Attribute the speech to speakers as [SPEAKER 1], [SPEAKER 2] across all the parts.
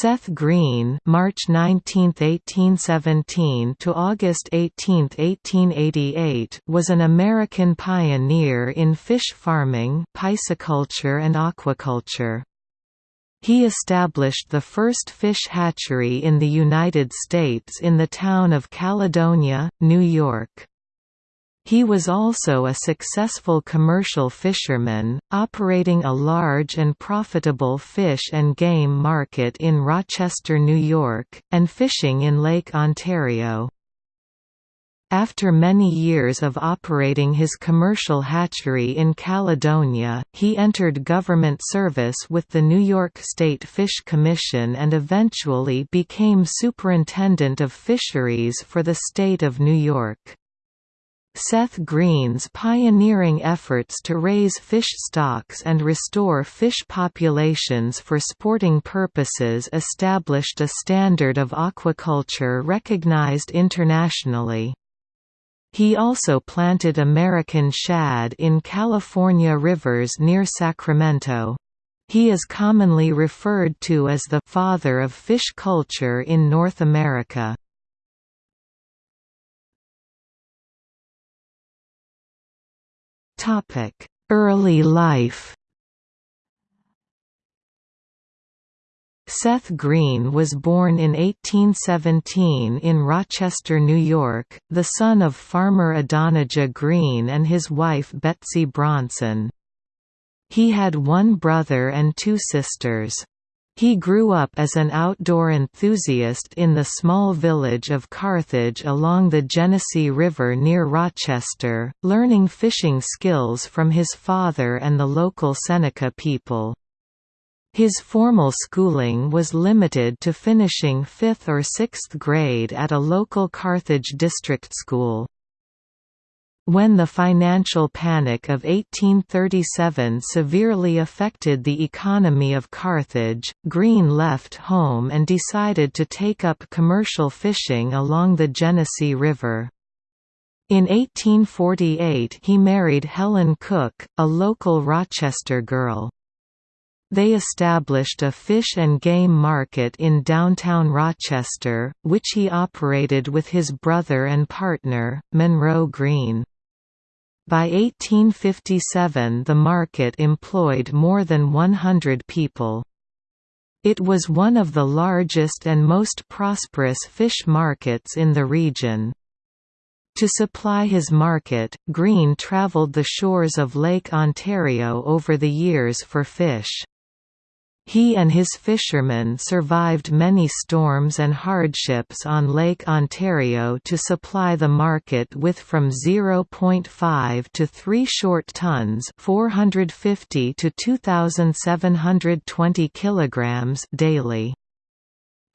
[SPEAKER 1] Seth Green (March 19, 1817 to August 18, 1888) was an American pioneer in fish farming, pisciculture and aquaculture. He established the first fish hatchery in the United States in the town of Caledonia, New York. He was also a successful commercial fisherman, operating a large and profitable fish and game market in Rochester, New York, and fishing in Lake Ontario. After many years of operating his commercial hatchery in Caledonia, he entered government service with the New York State Fish Commission and eventually became Superintendent of Fisheries for the state of New York. Seth Green's pioneering efforts to raise fish stocks and restore fish populations for sporting purposes established a standard of aquaculture recognized internationally. He also planted American shad in California rivers near Sacramento. He is commonly referred to as the «father of fish culture in North America. Early life Seth Green was born in 1817 in Rochester, New York, the son of farmer Adonijah Green and his wife Betsy Bronson. He had one brother and two sisters. He grew up as an outdoor enthusiast in the small village of Carthage along the Genesee River near Rochester, learning fishing skills from his father and the local Seneca people. His formal schooling was limited to finishing 5th or 6th grade at a local Carthage district school. When the financial panic of 1837 severely affected the economy of Carthage, Green left home and decided to take up commercial fishing along the Genesee River. In 1848 he married Helen Cook, a local Rochester girl. They established a fish and game market in downtown Rochester, which he operated with his brother and partner, Monroe Green. By 1857 the market employed more than 100 people. It was one of the largest and most prosperous fish markets in the region. To supply his market, Green traveled the shores of Lake Ontario over the years for fish. He and his fishermen survived many storms and hardships on Lake Ontario to supply the market with from 0.5 to 3 short tons 450 to 2720 kilograms daily.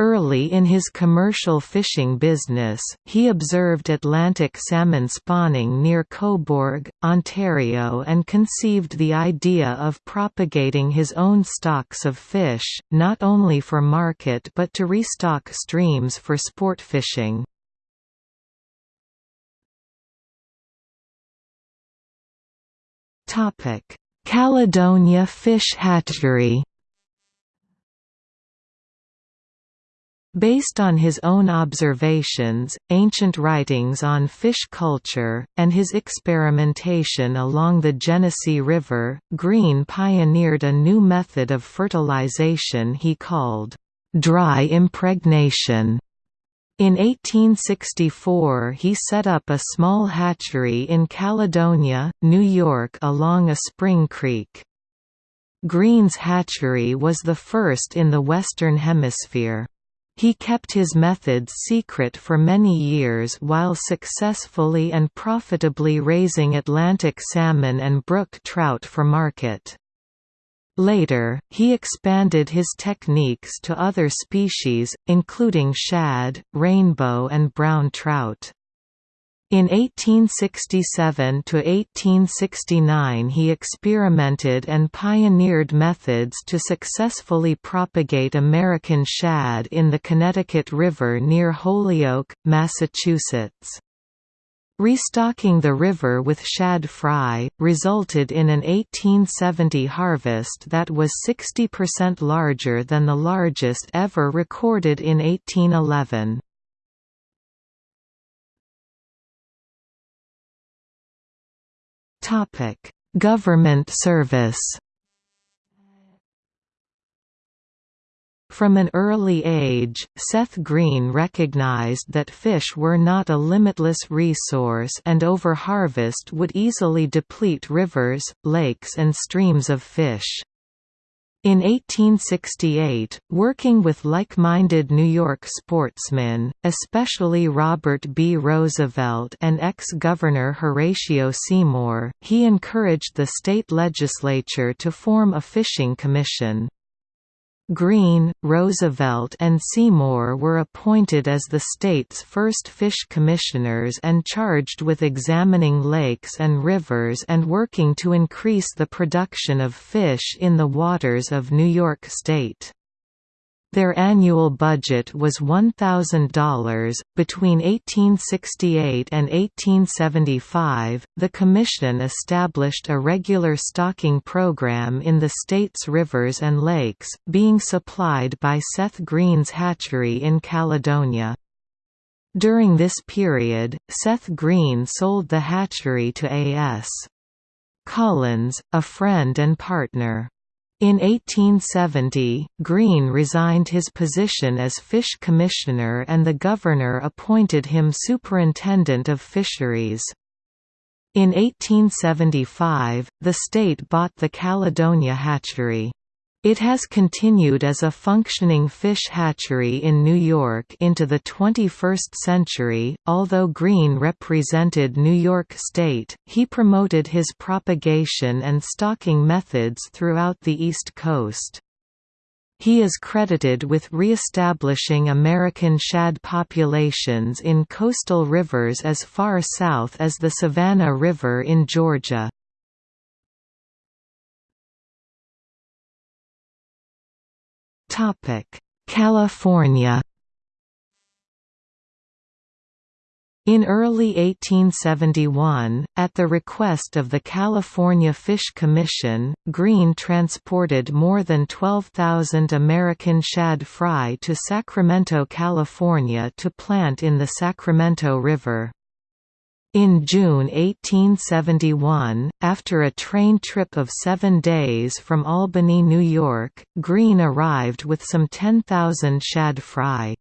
[SPEAKER 1] Early in his commercial fishing business, he observed Atlantic salmon spawning near Cobourg, Ontario and conceived the idea of propagating his own stocks of fish, not only for market but to restock streams for sport fishing. Caledonia Fish Hatchery Based on his own observations, ancient writings on fish culture, and his experimentation along the Genesee River, Green pioneered a new method of fertilization he called, "...dry impregnation". In 1864 he set up a small hatchery in Caledonia, New York along a spring creek. Green's hatchery was the first in the Western Hemisphere. He kept his methods secret for many years while successfully and profitably raising Atlantic salmon and brook trout for market. Later, he expanded his techniques to other species, including shad, rainbow and brown trout. In 1867–1869 he experimented and pioneered methods to successfully propagate American shad in the Connecticut River near Holyoke, Massachusetts. Restocking the river with shad fry, resulted in an 1870 harvest that was 60% larger than the largest ever recorded in 1811. Government service From an early age, Seth Green recognized that fish were not a limitless resource and overharvest would easily deplete rivers, lakes and streams of fish. In 1868, working with like-minded New York sportsmen, especially Robert B. Roosevelt and ex-governor Horatio Seymour, he encouraged the state legislature to form a fishing commission. Green, Roosevelt and Seymour were appointed as the state's first fish commissioners and charged with examining lakes and rivers and working to increase the production of fish in the waters of New York State. Their annual budget was $1,000. Between 1868 and 1875, the Commission established a regular stocking program in the state's rivers and lakes, being supplied by Seth Green's hatchery in Caledonia. During this period, Seth Green sold the hatchery to A.S. Collins, a friend and partner. In 1870, Green resigned his position as fish commissioner and the governor appointed him superintendent of fisheries. In 1875, the state bought the Caledonia hatchery. It has continued as a functioning fish hatchery in New York into the 21st century. Although Green represented New York State, he promoted his propagation and stocking methods throughout the East Coast. He is credited with re-establishing American shad populations in coastal rivers as far south as the Savannah River in Georgia. California In early 1871, at the request of the California Fish Commission, Green transported more than 12,000 American shad fry to Sacramento, California to plant in the Sacramento River. In June 1871, after a train trip of seven days from Albany, New York, Green arrived with some 10,000 shad fry.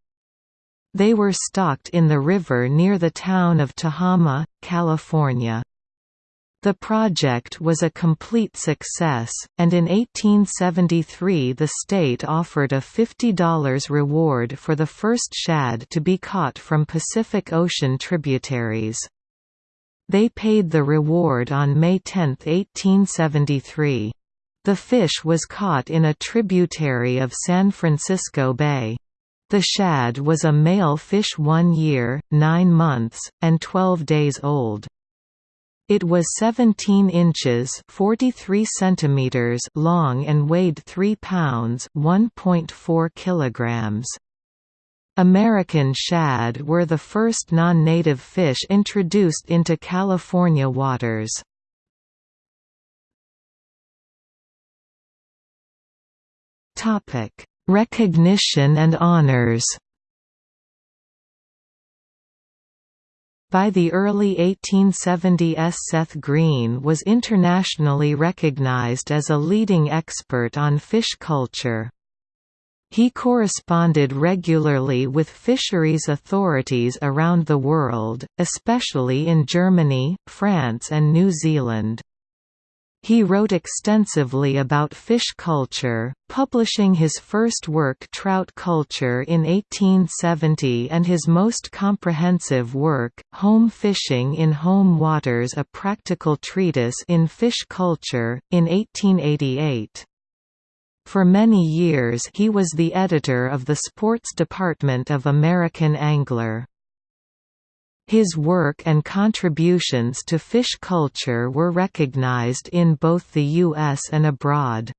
[SPEAKER 1] They were stocked in the river near the town of Tehama, California. The project was a complete success, and in 1873 the state offered a $50 reward for the first shad to be caught from Pacific Ocean tributaries. They paid the reward on May 10, 1873. The fish was caught in a tributary of San Francisco Bay. The shad was a male fish one year, nine months, and 12 days old. It was 17 inches 43 centimeters long and weighed 3 pounds 1.4 kilograms. American shad were the first non-native fish introduced into California waters. Recognition and honors By the early 1870s Seth Green was internationally recognized as a leading expert on fish culture. He corresponded regularly with fisheries authorities around the world, especially in Germany, France and New Zealand. He wrote extensively about fish culture, publishing his first work Trout Culture in 1870 and his most comprehensive work, Home Fishing in Home Waters A Practical Treatise in Fish Culture, in 1888. For many years he was the editor of the sports department of American Angler. His work and contributions to fish culture were recognized in both the U.S. and abroad.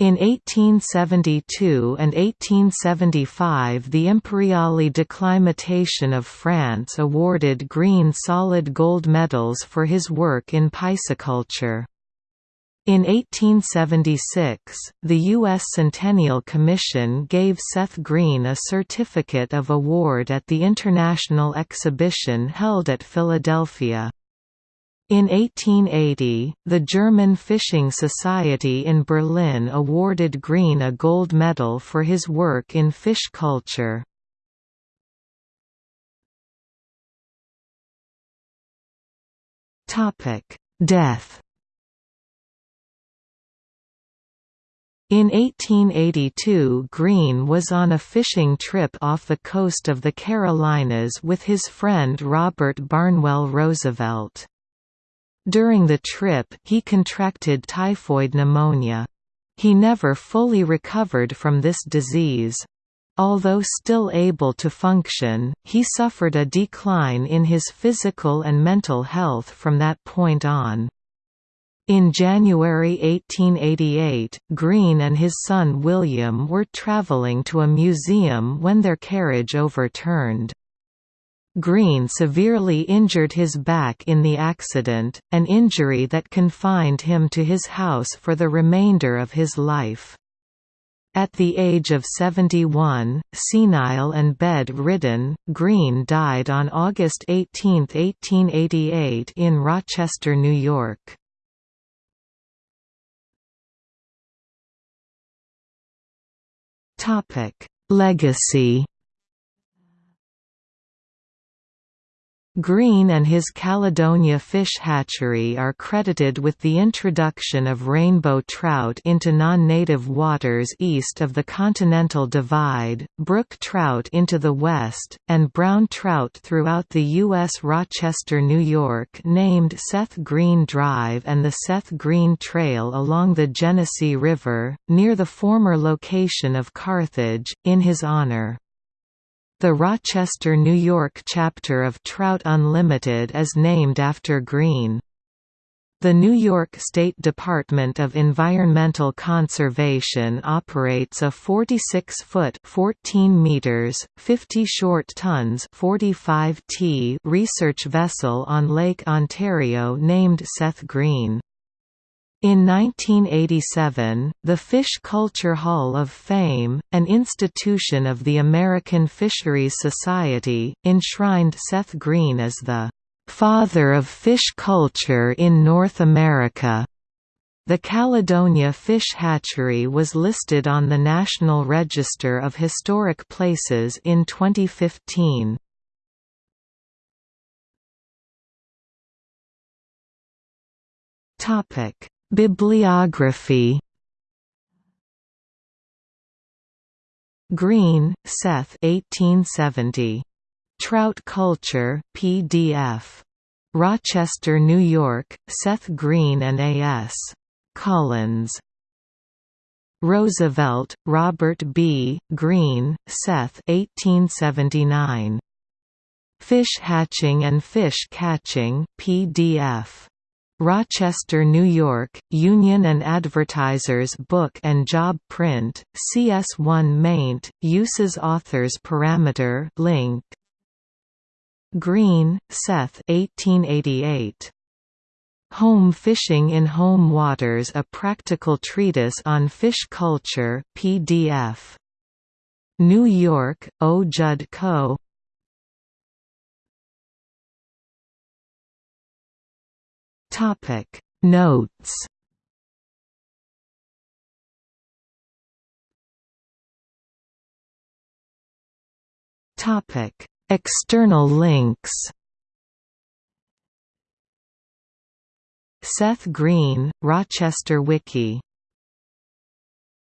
[SPEAKER 1] In 1872 and 1875 the Imperiale d'Acclimatation of France awarded Green solid gold medals for his work in pisciculture. In 1876, the U.S. Centennial Commission gave Seth Green a certificate of award at the International Exhibition held at Philadelphia. In 1880, the German Fishing Society in Berlin awarded Green a gold medal for his work in fish culture. Death In 1882 Green was on a fishing trip off the coast of the Carolinas with his friend Robert Barnwell Roosevelt. During the trip, he contracted typhoid pneumonia. He never fully recovered from this disease. Although still able to function, he suffered a decline in his physical and mental health from that point on. In January 1888, Green and his son William were traveling to a museum when their carriage overturned. Green severely injured his back in the accident, an injury that confined him to his house for the remainder of his life. At the age of 71, senile and bed-ridden, Green died on August 18, 1888 in Rochester, New York. Legacy Green and his Caledonia Fish Hatchery are credited with the introduction of rainbow trout into non-native waters east of the Continental Divide, brook trout into the west, and brown trout throughout the U.S. Rochester, New York named Seth Green Drive and the Seth Green Trail along the Genesee River, near the former location of Carthage, in his honor. The Rochester, New York chapter of Trout Unlimited is named after Green. The New York State Department of Environmental Conservation operates a 46-foot (14 meters, 50 short tons) 45 t research vessel on Lake Ontario named Seth Green. In 1987, the Fish Culture Hall of Fame, an institution of the American Fisheries Society, enshrined Seth Green as the "...father of fish culture in North America." The Caledonia Fish Hatchery was listed on the National Register of Historic Places in 2015. Topic Bibliography Green, Seth 1870. Trout Culture, PDF. Rochester, New York, Seth Green and A.S. Collins. Roosevelt, Robert B., Green, Seth 1879. Fish Hatching and Fish Catching, PDF. Rochester, New York, Union and Advertisers Book and Job Print, CS1 maint, uses authors parameter link. Green, Seth 1888. Home Fishing in Home Waters A Practical Treatise on Fish Culture, PDF. New York, O. Judd Co.
[SPEAKER 2] Topic. Notes.
[SPEAKER 1] Topic. External links. Seth Green, Rochester Wiki